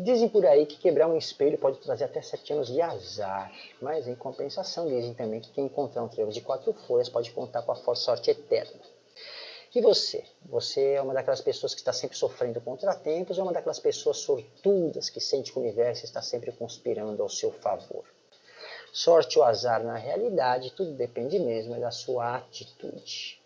Dizem por aí que quebrar um espelho pode trazer até sete anos de azar, mas em compensação dizem também que quem encontrar um trevo de quatro folhas pode contar com a força sorte eterna. E você? Você é uma daquelas pessoas que está sempre sofrendo contratempos ou é uma daquelas pessoas sortudas que sente que o universo está sempre conspirando ao seu favor? Sorte ou azar na realidade, tudo depende mesmo da sua atitude.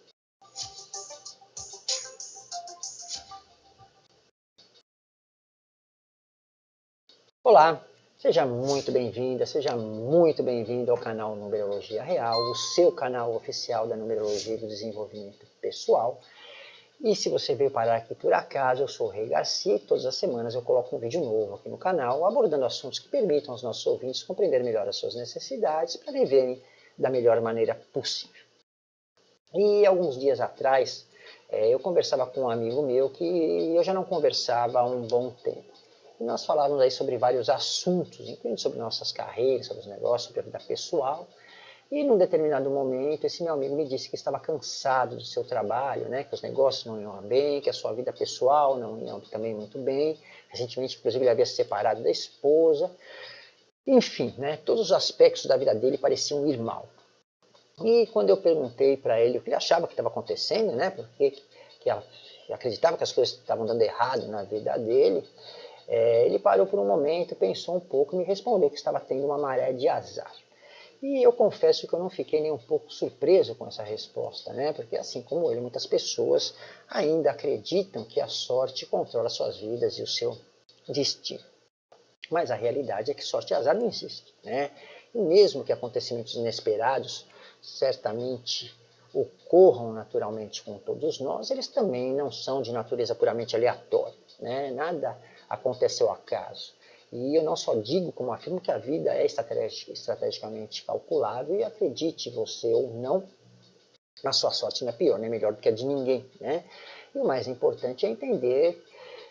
Olá, seja muito bem-vinda, seja muito bem-vindo ao canal Numerologia Real, o seu canal oficial da Numerologia e do Desenvolvimento Pessoal. E se você veio parar aqui por acaso, eu sou o Rei Garcia e todas as semanas eu coloco um vídeo novo aqui no canal, abordando assuntos que permitam aos nossos ouvintes compreender melhor as suas necessidades para viverem da melhor maneira possível. E alguns dias atrás, eh, eu conversava com um amigo meu que eu já não conversava há um bom tempo. Nós falávamos aí sobre vários assuntos, incluindo sobre nossas carreiras, sobre os negócios, sobre a vida pessoal. E num determinado momento, esse meu amigo me disse que estava cansado do seu trabalho, né, que os negócios não iam bem, que a sua vida pessoal não ia também muito bem. Recentemente, inclusive, ele havia se separado da esposa. Enfim, né, todos os aspectos da vida dele pareciam ir mal. E quando eu perguntei para ele o que ele achava que estava acontecendo, né, porque que acreditava que as coisas estavam dando errado na vida dele, é, ele parou por um momento, pensou um pouco e me respondeu que estava tendo uma maré de azar. E eu confesso que eu não fiquei nem um pouco surpreso com essa resposta, né? porque assim como ele, muitas pessoas ainda acreditam que a sorte controla suas vidas e o seu destino. Mas a realidade é que sorte e azar não existem. Né? E mesmo que acontecimentos inesperados certamente ocorram naturalmente com todos nós, eles também não são de natureza puramente aleatória. Né? Nada aconteceu acaso. E eu não só digo, como afirmo que a vida é estrategicamente calculável e acredite você ou não, a sua sorte não é pior, nem é melhor do que a de ninguém. Né? E o mais importante é entender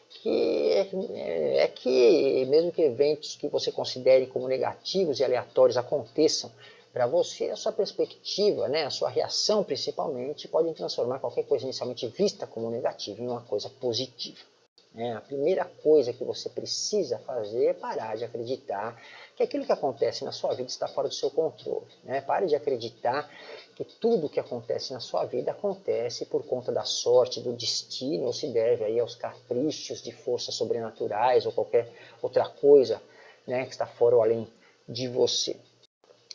que é, é que mesmo que eventos que você considere como negativos e aleatórios aconteçam para você, a sua perspectiva, né, a sua reação principalmente, podem transformar qualquer coisa inicialmente vista como negativa em uma coisa positiva. É, a primeira coisa que você precisa fazer é parar de acreditar que aquilo que acontece na sua vida está fora do seu controle. Né? Pare de acreditar que tudo que acontece na sua vida acontece por conta da sorte, do destino, ou se deve aí aos caprichos de forças sobrenaturais ou qualquer outra coisa né, que está fora ou além de você.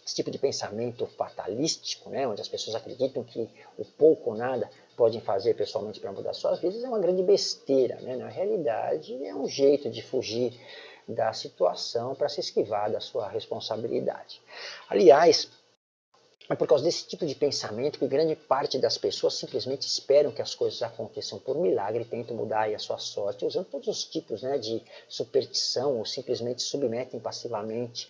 Esse tipo de pensamento fatalístico, né, onde as pessoas acreditam que o pouco ou nada podem fazer pessoalmente para mudar suas vidas, é uma grande besteira. Né? Na realidade, é um jeito de fugir da situação para se esquivar da sua responsabilidade. Aliás, é por causa desse tipo de pensamento que grande parte das pessoas simplesmente esperam que as coisas aconteçam por milagre e tentam mudar a sua sorte, usando todos os tipos né, de superstição ou simplesmente submetem passivamente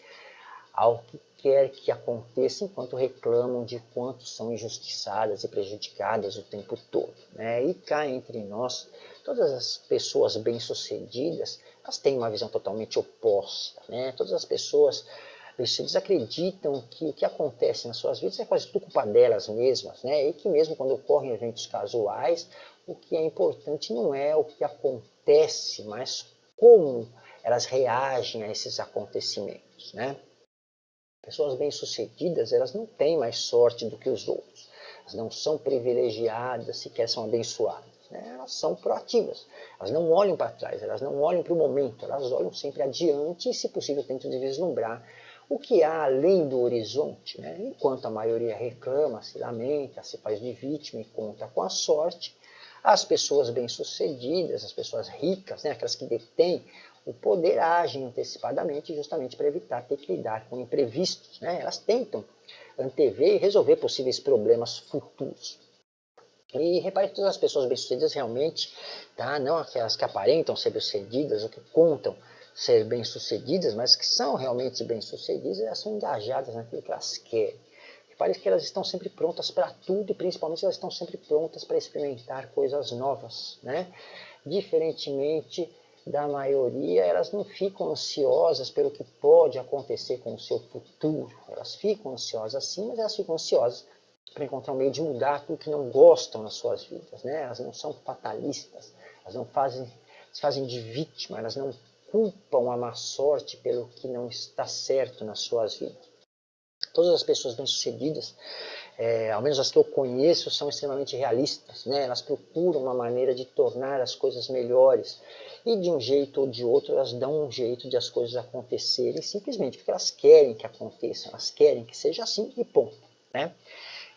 ao que quer que aconteça enquanto reclamam de quanto são injustiçadas e prejudicadas o tempo todo. Né? E cá entre nós, todas as pessoas bem-sucedidas, elas têm uma visão totalmente oposta. Né? Todas as pessoas bem-sucedidas acreditam que o que acontece nas suas vidas é quase tudo culpa delas mesmas, né? e que mesmo quando ocorrem eventos casuais, o que é importante não é o que acontece, mas como elas reagem a esses acontecimentos. Né? Pessoas bem-sucedidas, elas não têm mais sorte do que os outros. Elas não são privilegiadas, sequer são abençoadas. Né? Elas são proativas. Elas não olham para trás, elas não olham para o momento, elas olham sempre adiante e, se possível, tentam vislumbrar o que há além do horizonte. Né? Enquanto a maioria reclama, se lamenta, se faz de vítima e conta com a sorte, as pessoas bem-sucedidas, as pessoas ricas, né, aquelas que detêm o poder agem antecipadamente justamente para evitar ter que lidar com imprevistos. Né? Elas tentam antever e resolver possíveis problemas futuros. E repare que todas as pessoas bem-sucedidas realmente, tá? não aquelas que aparentam ser bem-sucedidas ou que contam ser bem-sucedidas, mas que são realmente bem-sucedidas, elas são engajadas naquilo que elas querem. Repare que elas estão sempre prontas para tudo e principalmente elas estão sempre prontas para experimentar coisas novas. Né? Diferentemente da maioria, elas não ficam ansiosas pelo que pode acontecer com o seu futuro. Elas ficam ansiosas sim, mas elas ficam ansiosas para encontrar um meio de mudar tudo que não gostam nas suas vidas. Né? Elas não são fatalistas, elas não fazem, se fazem de vítima, elas não culpam a má sorte pelo que não está certo nas suas vidas. Todas as pessoas bem-sucedidas, é, ao menos as que eu conheço, são extremamente realistas. Né? Elas procuram uma maneira de tornar as coisas melhores. E de um jeito ou de outro, elas dão um jeito de as coisas acontecerem, simplesmente porque elas querem que aconteçam, elas querem que seja assim e ponto. Né?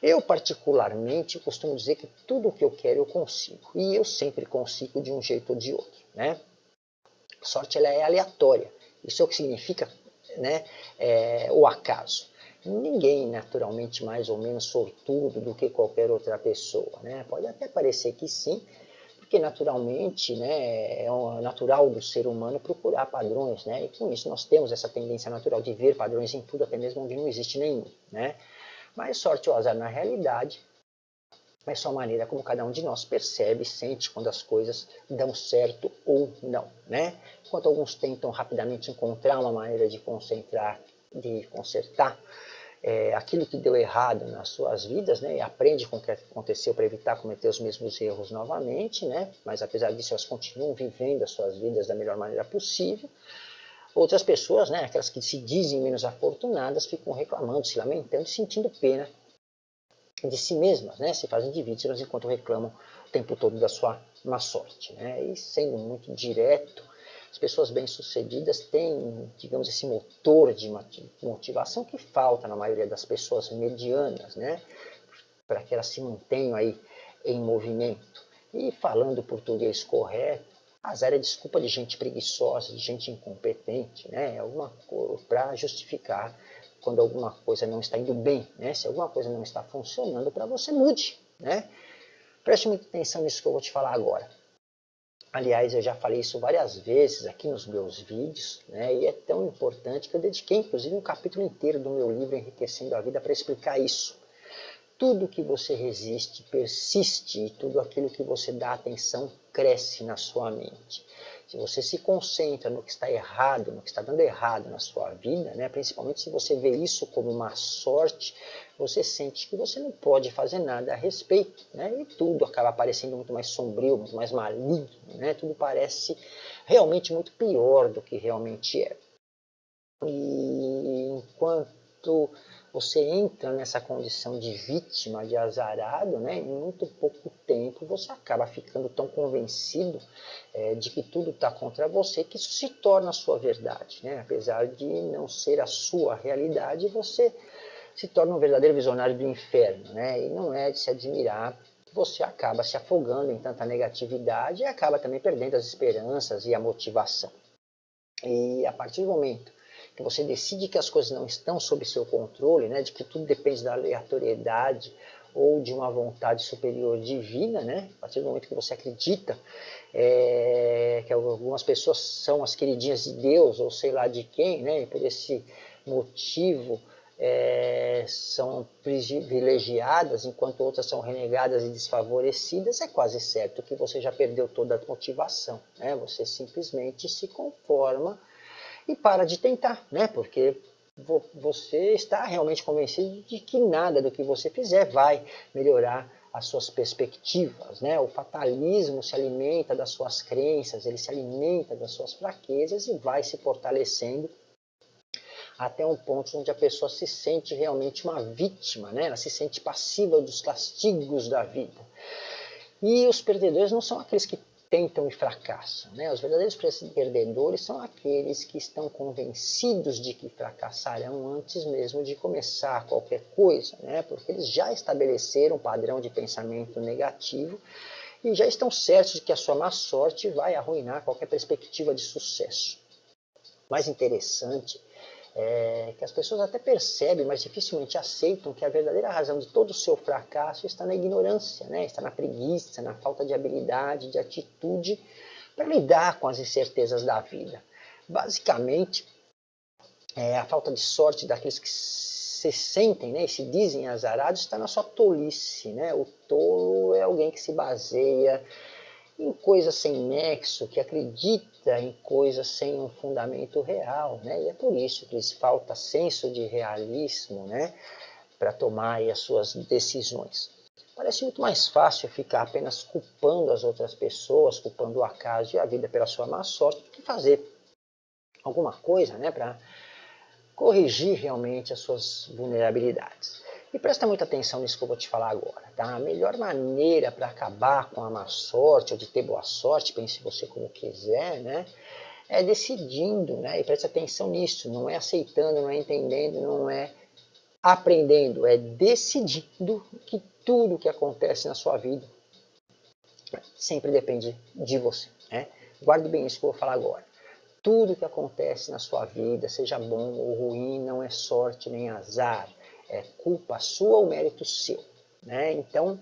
Eu, particularmente, costumo dizer que tudo o que eu quero eu consigo. E eu sempre consigo de um jeito ou de outro. Né? A sorte ela é aleatória. Isso é o que significa né, é, o acaso ninguém naturalmente mais ou menos sortudo do que qualquer outra pessoa. Né? Pode até parecer que sim, porque naturalmente né, é natural do ser humano procurar padrões, né? e com isso nós temos essa tendência natural de ver padrões em tudo, até mesmo onde não existe nenhum. Né? Mas sorte ou azar na realidade é só a maneira como cada um de nós percebe e sente quando as coisas dão certo ou não. Né? Enquanto alguns tentam rapidamente encontrar uma maneira de concentrar, de consertar é, aquilo que deu errado nas suas vidas, né, e aprende com o que aconteceu para evitar cometer os mesmos erros novamente, né, mas apesar disso elas continuam vivendo as suas vidas da melhor maneira possível. Outras pessoas, né, aquelas que se dizem menos afortunadas, ficam reclamando, se lamentando e sentindo pena de si mesmas, né, se fazem de vítimas enquanto reclamam o tempo todo da sua má sorte. Né, e sendo muito direto, as pessoas bem-sucedidas têm, digamos, esse motor de motivação que falta na maioria das pessoas medianas, né? Para que elas se mantenham aí em movimento. E falando português correto, azar é desculpa de gente preguiçosa, de gente incompetente, né? É alguma para justificar quando alguma coisa não está indo bem, né? Se alguma coisa não está funcionando para você, mude, né? Preste muita atenção nisso que eu vou te falar agora. Aliás, eu já falei isso várias vezes aqui nos meus vídeos, né? e é tão importante que eu dediquei inclusive um capítulo inteiro do meu livro Enriquecendo a Vida para explicar isso. Tudo que você resiste persiste e tudo aquilo que você dá atenção cresce na sua mente. Se você se concentra no que está errado, no que está dando errado na sua vida, né, principalmente se você vê isso como uma sorte, você sente que você não pode fazer nada a respeito. Né, e tudo acaba parecendo muito mais sombrio, muito mais maligno. Né, tudo parece realmente muito pior do que realmente é. E enquanto você entra nessa condição de vítima, de azarado, né, em muito pouco tempo você acaba ficando tão convencido é, de que tudo está contra você que isso se torna a sua verdade. Né? Apesar de não ser a sua realidade, você se torna um verdadeiro visionário do inferno. Né? E não é de se admirar que você acaba se afogando em tanta negatividade e acaba também perdendo as esperanças e a motivação. E a partir do momento que você decide que as coisas não estão sob seu controle, né, de que tudo depende da aleatoriedade ou de uma vontade superior divina, né, a partir do momento que você acredita é, que algumas pessoas são as queridinhas de Deus ou sei lá de quem, né, e por esse motivo é, são privilegiadas, enquanto outras são renegadas e desfavorecidas, é quase certo que você já perdeu toda a motivação. Né? Você simplesmente se conforma e para de tentar, né? Porque você está realmente convencido de que nada do que você fizer vai melhorar as suas perspectivas, né? O fatalismo se alimenta das suas crenças, ele se alimenta das suas fraquezas e vai se fortalecendo até um ponto onde a pessoa se sente realmente uma vítima, né? Ela se sente passiva dos castigos da vida. E os perdedores não são aqueles que tentam e fracassam. Né? Os verdadeiros perdedores são aqueles que estão convencidos de que fracassarão antes mesmo de começar qualquer coisa, né? porque eles já estabeleceram um padrão de pensamento negativo e já estão certos de que a sua má sorte vai arruinar qualquer perspectiva de sucesso. Mais interessante é, que as pessoas até percebem, mas dificilmente aceitam que a verdadeira razão de todo o seu fracasso está na ignorância, né? está na preguiça, na falta de habilidade, de atitude para lidar com as incertezas da vida. Basicamente, é, a falta de sorte daqueles que se sentem né, e se dizem azarados está na sua tolice. Né? O tolo é alguém que se baseia em coisas sem nexo, que acredita em coisas sem um fundamento real, né? E é por isso que lhes falta senso de realismo, né? Para tomar as suas decisões. Parece muito mais fácil ficar apenas culpando as outras pessoas, culpando o acaso e a vida pela sua má sorte, do que fazer alguma coisa né, para corrigir realmente as suas vulnerabilidades. E presta muita atenção nisso que eu vou te falar agora. Tá? A melhor maneira para acabar com a má sorte, ou de ter boa sorte, pense você como quiser, né? é decidindo, né? e preste atenção nisso, não é aceitando, não é entendendo, não é aprendendo, é decidindo que tudo que acontece na sua vida sempre depende de você. Né? Guarde bem isso que eu vou falar agora. Tudo que acontece na sua vida, seja bom ou ruim, não é sorte nem azar é culpa sua ou mérito seu. Né? Então,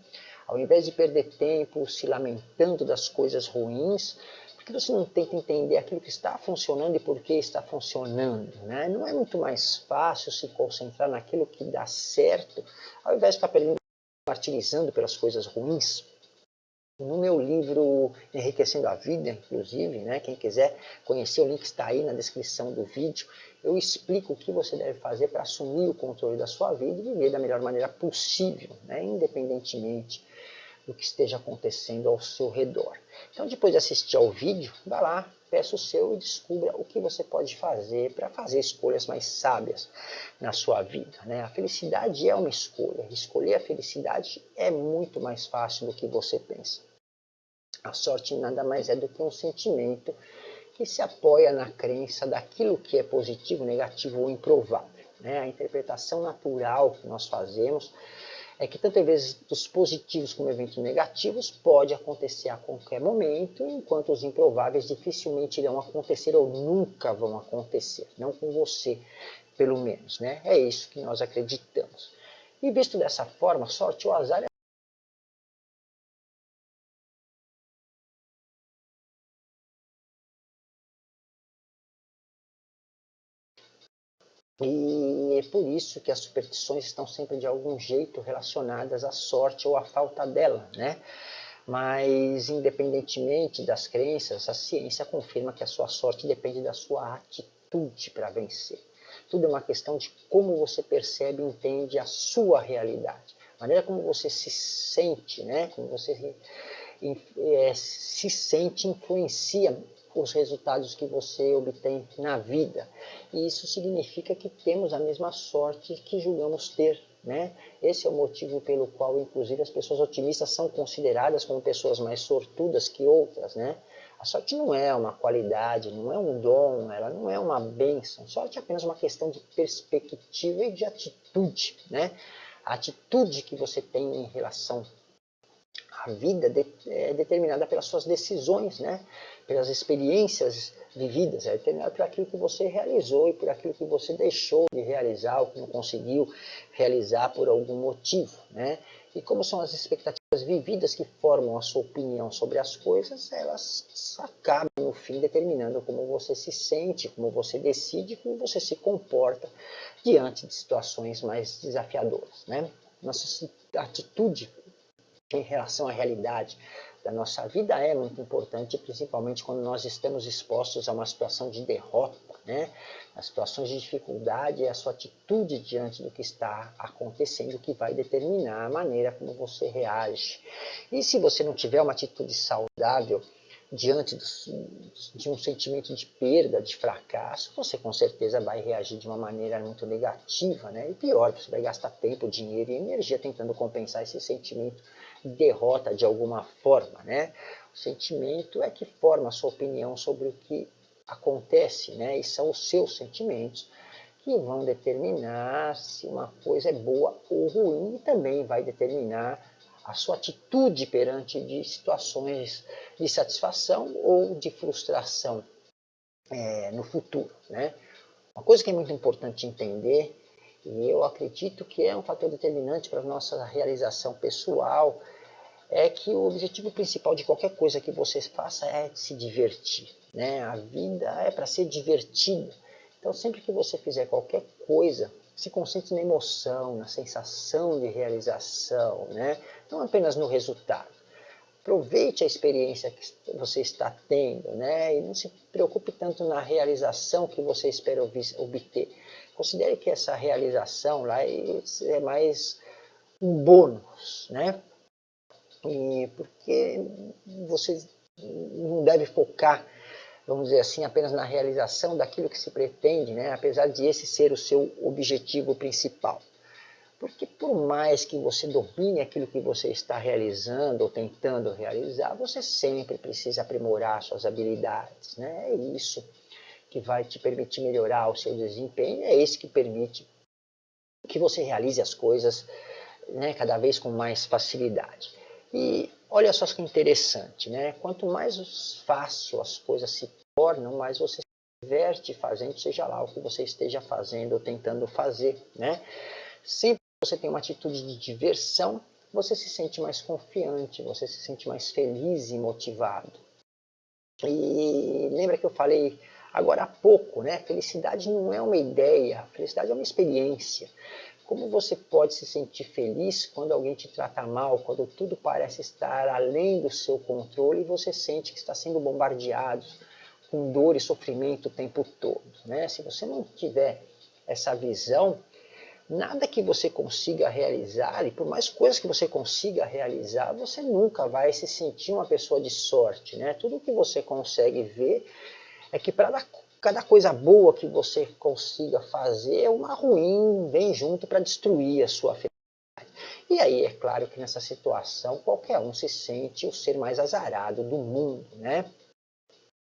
ao invés de perder tempo se lamentando das coisas ruins, por que você não tenta entender aquilo que está funcionando e por que está funcionando? Né? Não é muito mais fácil se concentrar naquilo que dá certo, ao invés de ficar perdendo, martirizando pelas coisas ruins? No meu livro Enriquecendo a Vida, inclusive, né, quem quiser conhecer, o link está aí na descrição do vídeo, eu explico o que você deve fazer para assumir o controle da sua vida e viver da melhor maneira possível, né, independentemente do que esteja acontecendo ao seu redor. Então, depois de assistir ao vídeo, vá lá, peça o seu e descubra o que você pode fazer para fazer escolhas mais sábias na sua vida. Né? A felicidade é uma escolha. Escolher a felicidade é muito mais fácil do que você pensa. A sorte nada mais é do que um sentimento que se apoia na crença daquilo que é positivo, negativo ou improvável. Né? A interpretação natural que nós fazemos é que tanto eventos positivos como eventos negativos pode acontecer a qualquer momento, enquanto os improváveis dificilmente irão acontecer ou nunca vão acontecer, não com você, pelo menos. Né? É isso que nós acreditamos. E visto dessa forma, sorte ou azar é E é por isso que as superstições estão sempre de algum jeito relacionadas à sorte ou à falta dela, né? Mas, independentemente das crenças, a ciência confirma que a sua sorte depende da sua atitude para vencer. Tudo é uma questão de como você percebe e entende a sua realidade. A maneira como você se sente, né? como você é, se sente, influencia os resultados que você obtém na vida. E isso significa que temos a mesma sorte que julgamos ter. Né? Esse é o motivo pelo qual, inclusive, as pessoas otimistas são consideradas como pessoas mais sortudas que outras. Né? A sorte não é uma qualidade, não é um dom, ela não é uma bênção. Sorte é apenas uma questão de perspectiva e de atitude. Né? A atitude que você tem em relação a vida é determinada pelas suas decisões, né? pelas experiências vividas, é determinada por aquilo que você realizou e por aquilo que você deixou de realizar ou que não conseguiu realizar por algum motivo. Né? E como são as expectativas vividas que formam a sua opinião sobre as coisas, elas acabam no fim determinando como você se sente, como você decide, como você se comporta diante de situações mais desafiadoras. Né? Nossa atitude em relação à realidade da nossa vida é muito importante, principalmente quando nós estamos expostos a uma situação de derrota, né? As situações de dificuldade é a sua atitude diante do que está acontecendo que vai determinar a maneira como você reage. E se você não tiver uma atitude saudável, diante de um sentimento de perda, de fracasso, você com certeza vai reagir de uma maneira muito negativa, né? E pior, você vai gastar tempo, dinheiro e energia tentando compensar esse sentimento derrota de alguma forma, né? O sentimento é que forma a sua opinião sobre o que acontece, né? E são os seus sentimentos que vão determinar se uma coisa é boa ou ruim e também vai determinar a sua atitude perante de situações de satisfação ou de frustração é, no futuro. Né? Uma coisa que é muito importante entender, e eu acredito que é um fator determinante para a nossa realização pessoal, é que o objetivo principal de qualquer coisa que você faça é se divertir. Né? A vida é para ser divertida. Então sempre que você fizer qualquer coisa, se concentre na emoção, na sensação de realização, né? não apenas no resultado. Aproveite a experiência que você está tendo né? e não se preocupe tanto na realização que você espera obter. Considere que essa realização lá é mais um bônus, né? E porque você não deve focar vamos dizer assim, apenas na realização daquilo que se pretende, né? apesar de esse ser o seu objetivo principal. Porque por mais que você domine aquilo que você está realizando ou tentando realizar, você sempre precisa aprimorar suas habilidades. Né? É isso que vai te permitir melhorar o seu desempenho, é isso que permite que você realize as coisas né, cada vez com mais facilidade. E olha só que interessante, né? quanto mais fácil as coisas se tornam, mais você se diverte fazendo, seja lá o que você esteja fazendo ou tentando fazer. Né? Sempre que você tem uma atitude de diversão, você se sente mais confiante, você se sente mais feliz e motivado. E lembra que eu falei agora há pouco, né? Felicidade não é uma ideia, felicidade é uma experiência. Como você pode se sentir feliz quando alguém te trata mal, quando tudo parece estar além do seu controle e você sente que está sendo bombardeado com dor e sofrimento o tempo todo? Né? Se você não tiver essa visão, nada que você consiga realizar, e por mais coisas que você consiga realizar, você nunca vai se sentir uma pessoa de sorte. Né? Tudo que você consegue ver é que para cada coisa boa que você consiga fazer, uma ruim vem junto para destruir a sua felicidade. E aí é claro que nessa situação qualquer um se sente o ser mais azarado do mundo, né?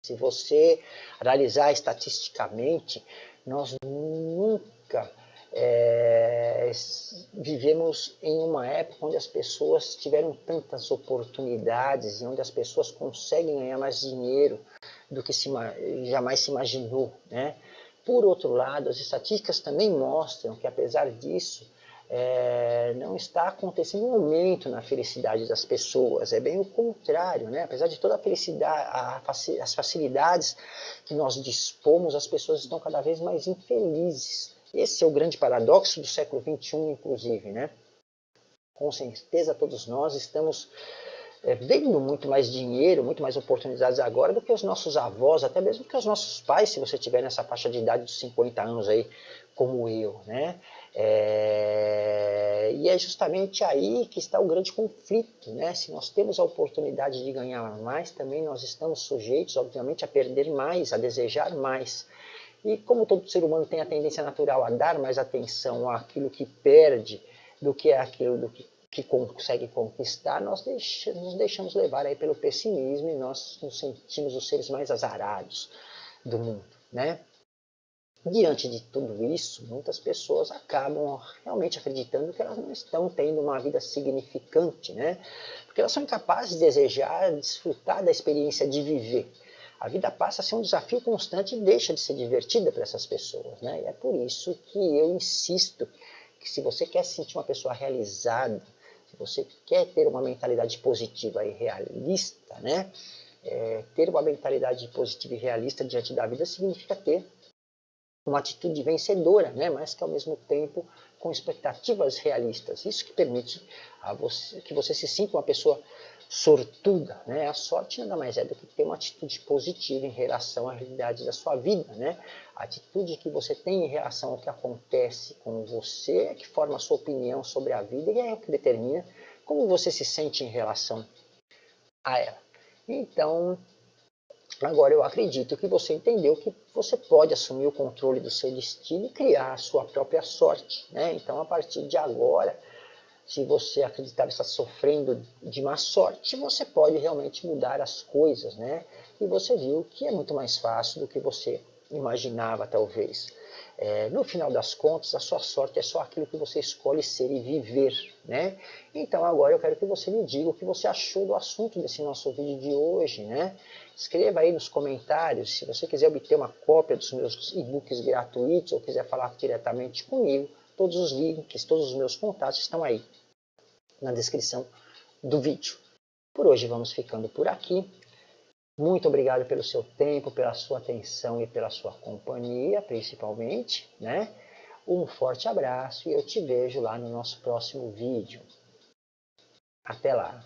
Se você analisar estatisticamente, nós nunca é, vivemos em uma época onde as pessoas tiveram tantas oportunidades e onde as pessoas conseguem ganhar mais dinheiro do que se, jamais se imaginou. Né? Por outro lado, as estatísticas também mostram que, apesar disso, é, não está acontecendo um aumento na felicidade das pessoas, é bem o contrário, né? apesar de toda a felicidade, a, as facilidades que nós dispomos, as pessoas estão cada vez mais infelizes. Esse é o grande paradoxo do século XXI, inclusive. Né? Com certeza todos nós estamos é, vendo muito mais dinheiro, muito mais oportunidades agora do que os nossos avós, até mesmo que os nossos pais, se você tiver nessa faixa de idade dos 50 anos aí, como eu, né? É, e é justamente aí que está o grande conflito, né? Se nós temos a oportunidade de ganhar mais, também nós estamos sujeitos, obviamente, a perder mais, a desejar mais. E como todo ser humano tem a tendência natural a dar mais atenção àquilo que perde do que àquilo do que que consegue conquistar, nós nos deixamos levar aí pelo pessimismo e nós nos sentimos os seres mais azarados do mundo, né? Diante de tudo isso, muitas pessoas acabam realmente acreditando que elas não estão tendo uma vida significante, né? Porque elas são incapazes de desejar, desfrutar da experiência de viver. A vida passa a ser um desafio constante e deixa de ser divertida para essas pessoas, né? E é por isso que eu insisto que se você quer se sentir uma pessoa realizada, se você quer ter uma mentalidade positiva e realista, né? É, ter uma mentalidade positiva e realista diante da vida significa ter uma atitude vencedora, né? mas que ao mesmo tempo com expectativas realistas. Isso que permite a você, que você se sinta uma pessoa sortuda. Né? A sorte nada mais é do que ter uma atitude positiva em relação à realidade da sua vida. Né? A atitude que você tem em relação ao que acontece com você que forma a sua opinião sobre a vida e é o que determina como você se sente em relação a ela. Então, agora eu acredito que você entendeu que você pode assumir o controle do seu destino e criar a sua própria sorte. Né? Então, a partir de agora, se você acreditar estar sofrendo de má sorte, você pode realmente mudar as coisas, né? E você viu que é muito mais fácil do que você imaginava, talvez. É, no final das contas, a sua sorte é só aquilo que você escolhe ser e viver, né? Então agora eu quero que você me diga o que você achou do assunto desse nosso vídeo de hoje, né? Escreva aí nos comentários, se você quiser obter uma cópia dos meus e-books gratuitos ou quiser falar diretamente comigo, Todos os links, todos os meus contatos estão aí na descrição do vídeo. Por hoje vamos ficando por aqui. Muito obrigado pelo seu tempo, pela sua atenção e pela sua companhia, principalmente. Né? Um forte abraço e eu te vejo lá no nosso próximo vídeo. Até lá!